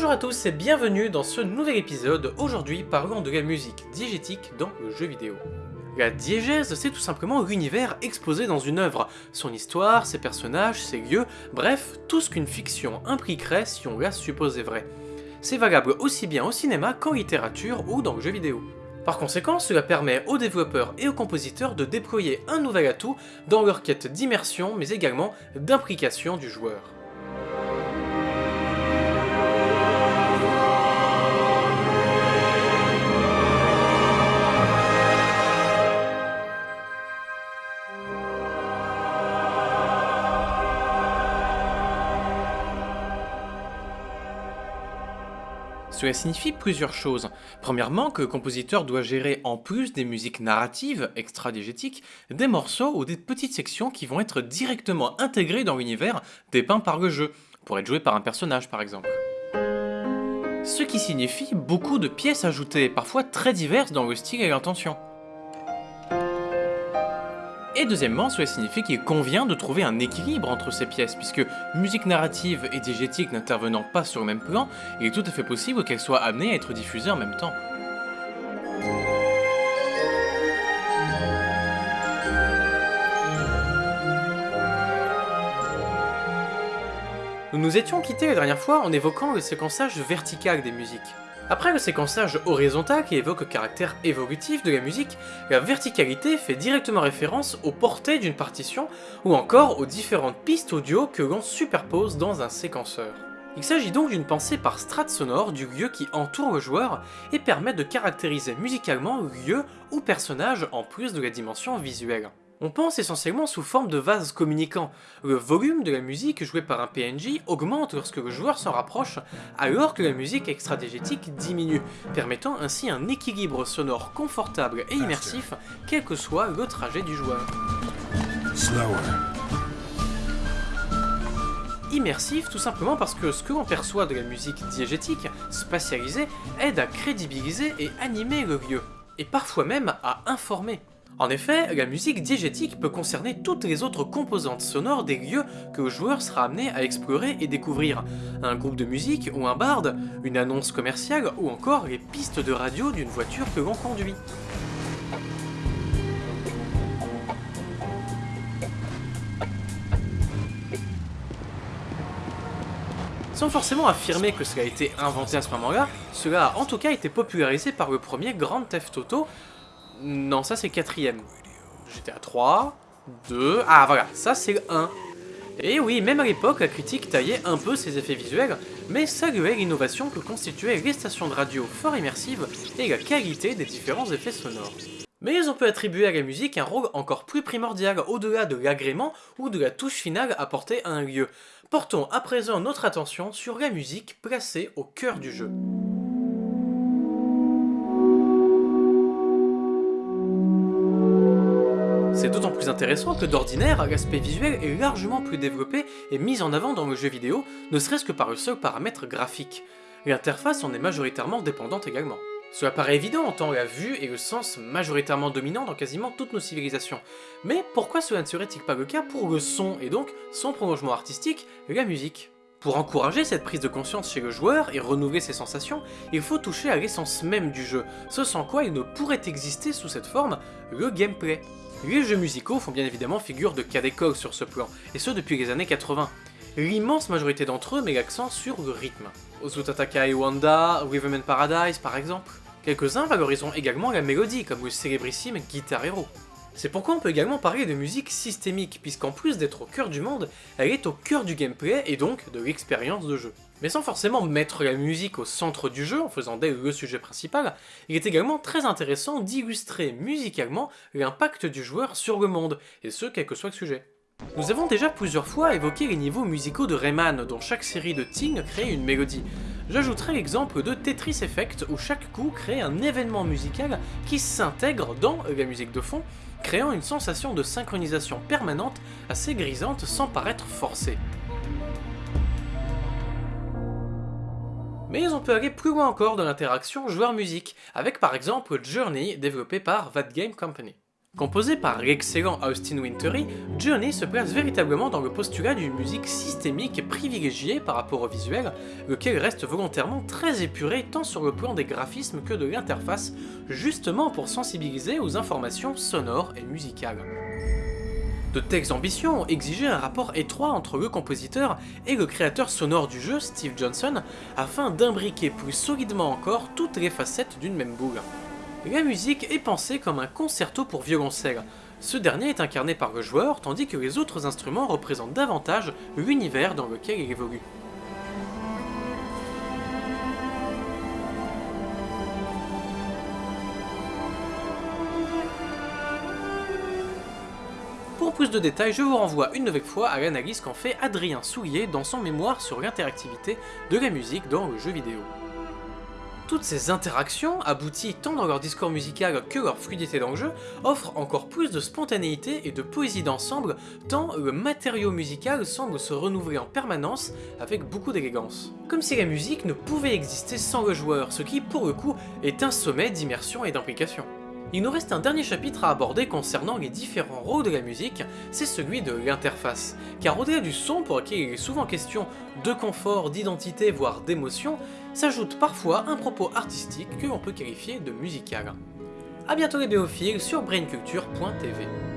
Bonjour à tous et bienvenue dans ce nouvel épisode, aujourd'hui parlant de la musique diégétique dans le jeu vidéo. La diégèse, c'est tout simplement l'univers exposé dans une œuvre, son histoire, ses personnages, ses lieux, bref, tout ce qu'une fiction impliquerait si on la supposait vraie. C'est valable aussi bien au cinéma qu'en littérature ou dans le jeu vidéo. Par conséquent, cela permet aux développeurs et aux compositeurs de déployer un nouvel atout dans leur quête d'immersion mais également d'implication du joueur. Cela signifie plusieurs choses. Premièrement, que le compositeur doit gérer en plus des musiques narratives, extra-diégétiques, des morceaux ou des petites sections qui vont être directement intégrées dans l'univers dépeint par le jeu, pour être joué par un personnage par exemple. Ce qui signifie beaucoup de pièces ajoutées, parfois très diverses dans le style et l'intention. Et deuxièmement, cela signifie qu'il convient de trouver un équilibre entre ces pièces, puisque musique narrative et diégétique n'intervenant pas sur le même plan, il est tout à fait possible qu'elles soient amenées à être diffusées en même temps. Nous nous étions quittés la dernière fois en évoquant le séquençage vertical des musiques. Après le séquençage horizontal qui évoque le caractère évolutif de la musique, la verticalité fait directement référence aux portées d'une partition ou encore aux différentes pistes audio que l'on superpose dans un séquenceur. Il s'agit donc d'une pensée par strate sonore du lieu qui entoure le joueur et permet de caractériser musicalement le lieu ou personnage en plus de la dimension visuelle. On pense essentiellement sous forme de vases communicants. Le volume de la musique jouée par un PNJ augmente lorsque le joueur s'en rapproche, alors que la musique extradégétique diminue, permettant ainsi un équilibre sonore confortable et immersif, quel que soit le trajet du joueur. Immersif tout simplement parce que ce que l'on perçoit de la musique diégétique, spatialisée, aide à crédibiliser et animer le lieu, et parfois même à informer. En effet, la musique diégétique peut concerner toutes les autres composantes sonores des lieux que le joueur sera amené à explorer et découvrir. Un groupe de musique ou un barde, une annonce commerciale ou encore les pistes de radio d'une voiture que l'on conduit. Sans forcément affirmer que cela a été inventé à ce moment-là, cela a en tout cas été popularisé par le premier Grand Theft Auto, non, ça c'est quatrième. J'étais à 3, 2... Ah voilà, ça c'est le 1. Et oui, même à l'époque, la critique taillait un peu ses effets visuels, mais saluait l'innovation que constituaient les stations de radio fort immersives et la qualité des différents effets sonores. Mais on peut attribuer à la musique un rôle encore plus primordial au-delà de l'agrément ou de la touche finale apportée à un lieu. Portons à présent notre attention sur la musique placée au cœur du jeu. C'est d'autant plus intéressant que d'ordinaire, l'aspect visuel est largement plus développé et mis en avant dans le jeu vidéo, ne serait-ce que par le seul paramètre graphique. L'interface en est majoritairement dépendante également. Cela paraît évident en tant la vue et le sens majoritairement dominants dans quasiment toutes nos civilisations. Mais pourquoi cela ne serait-il pas le cas pour le son et donc son prolongement artistique, la musique? Pour encourager cette prise de conscience chez le joueur et renouveler ses sensations, il faut toucher à l'essence même du jeu, ce sans quoi il ne pourrait exister sous cette forme, le gameplay. Les jeux musicaux font bien évidemment figure de cas d'école sur ce plan, et ce depuis les années 80. L'immense majorité d'entre eux met l'accent sur le rythme. Ozutatakai Wanda, Rhythm Paradise par exemple. Quelques-uns valoriseront également la mélodie, comme le célébrissime Guitar Hero. C'est pourquoi on peut également parler de musique systémique, puisqu'en plus d'être au cœur du monde, elle est au cœur du gameplay et donc de l'expérience de jeu. Mais sans forcément mettre la musique au centre du jeu en faisant d'elle le sujet principal, il est également très intéressant d'illustrer musicalement l'impact du joueur sur le monde, et ce quel que soit le sujet. Nous avons déjà plusieurs fois évoqué les niveaux musicaux de Rayman, dont chaque série de ting crée une mélodie. J'ajouterai l'exemple de Tetris Effect, où chaque coup crée un événement musical qui s'intègre dans la musique de fond, créant une sensation de synchronisation permanente assez grisante sans paraître forcée. Mais on peut aller plus loin encore dans l'interaction joueur-musique, avec par exemple Journey développé par That Game Company. Composé par l'excellent Austin Wintory, Journey se place véritablement dans le postulat d'une musique systémique privilégiée par rapport au visuel, lequel reste volontairement très épuré tant sur le plan des graphismes que de l'interface, justement pour sensibiliser aux informations sonores et musicales. De telles ambitions ont exigé un rapport étroit entre le compositeur et le créateur sonore du jeu, Steve Johnson, afin d'imbriquer plus solidement encore toutes les facettes d'une même boule. La musique est pensée comme un concerto pour violoncelle. Ce dernier est incarné par le joueur, tandis que les autres instruments représentent davantage l'univers dans lequel il évolue. Pour plus de détails, je vous renvoie une nouvelle fois à l'analyse qu'en fait Adrien Soulier dans son mémoire sur l'interactivité de la musique dans le jeu vidéo. Toutes ces interactions, abouties tant dans leur discours musical que leur fluidité dans le jeu, offrent encore plus de spontanéité et de poésie d'ensemble, tant le matériau musical semble se renouveler en permanence avec beaucoup d'élégance. Comme si la musique ne pouvait exister sans le joueur, ce qui, pour le coup, est un sommet d'immersion et d'implication. Il nous reste un dernier chapitre à aborder concernant les différents rôles de la musique, c'est celui de l'interface. Car au-delà du son pour lequel il est souvent question de confort, d'identité, voire d'émotion, s'ajoute parfois un propos artistique que l'on peut qualifier de musical. A bientôt les béophiles sur brainculture.tv.